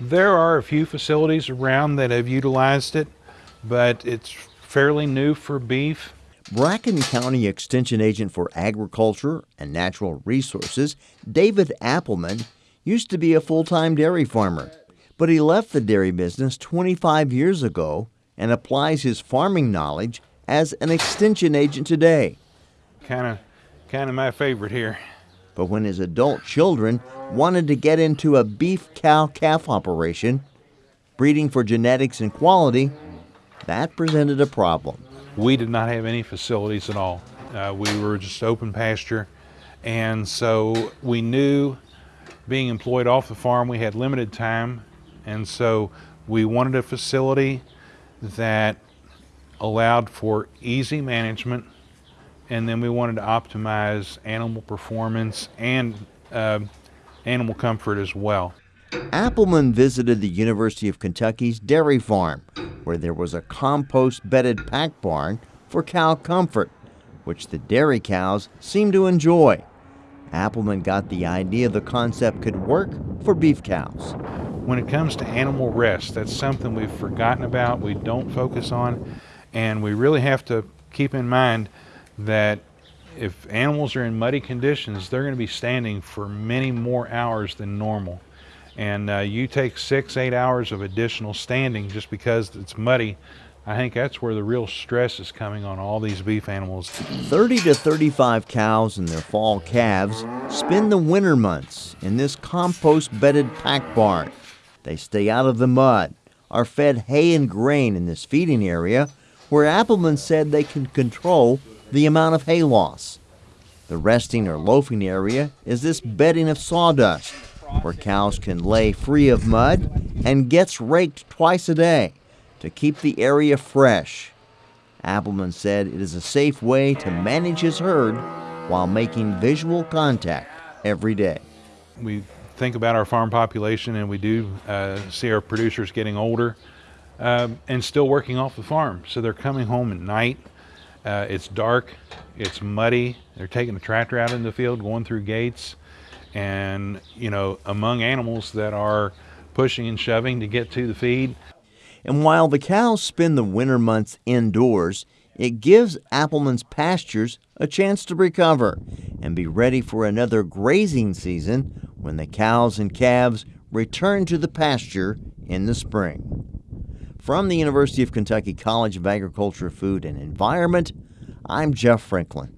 There are a few facilities around that have utilized it, but it's fairly new for beef. Bracken County Extension Agent for Agriculture and Natural Resources, David Appleman, used to be a full time dairy farmer, but he left the dairy business 25 years ago and applies his farming knowledge as an extension agent today. Kind of kind of my favorite here. But when his adult children wanted to get into a beef cow calf operation, breeding for genetics and quality, that presented a problem. We did not have any facilities at all. Uh, we were just open pasture, and so we knew being employed off the farm, we had limited time, and so we wanted a facility that allowed for easy management and then we wanted to optimize animal performance and uh, animal comfort as well. Appleman visited the University of Kentucky's dairy farm, where there was a compost bedded pack barn for cow comfort, which the dairy cows seemed to enjoy. Appleman got the idea the concept could work for beef cows. When it comes to animal rest, that's something we've forgotten about, we don't focus on, and we really have to keep in mind that if animals are in muddy conditions, they're going to be standing for many more hours than normal. And uh, you take six, eight hours of additional standing just because it's muddy, I think that's where the real stress is coming on all these beef animals. 30 to 35 cows and their fall calves spend the winter months in this compost bedded pack barn. They stay out of the mud, are fed hay and grain in this feeding area where Appleman said they can control the amount of hay loss. The resting or loafing area is this bedding of sawdust where cows can lay free of mud and gets raked twice a day to keep the area fresh. Appleman said it is a safe way to manage his herd while making visual contact every day. We think about our farm population and we do uh, see our producers getting older uh, and still working off the farm. So they're coming home at night uh, it's dark, it's muddy. They're taking the tractor out in the field, going through gates, and you know, among animals that are pushing and shoving to get to the feed. And while the cows spend the winter months indoors, it gives Appleman's pastures a chance to recover and be ready for another grazing season when the cows and calves return to the pasture in the spring. From the University of Kentucky College of Agriculture, Food, and Environment, I'm Jeff Franklin.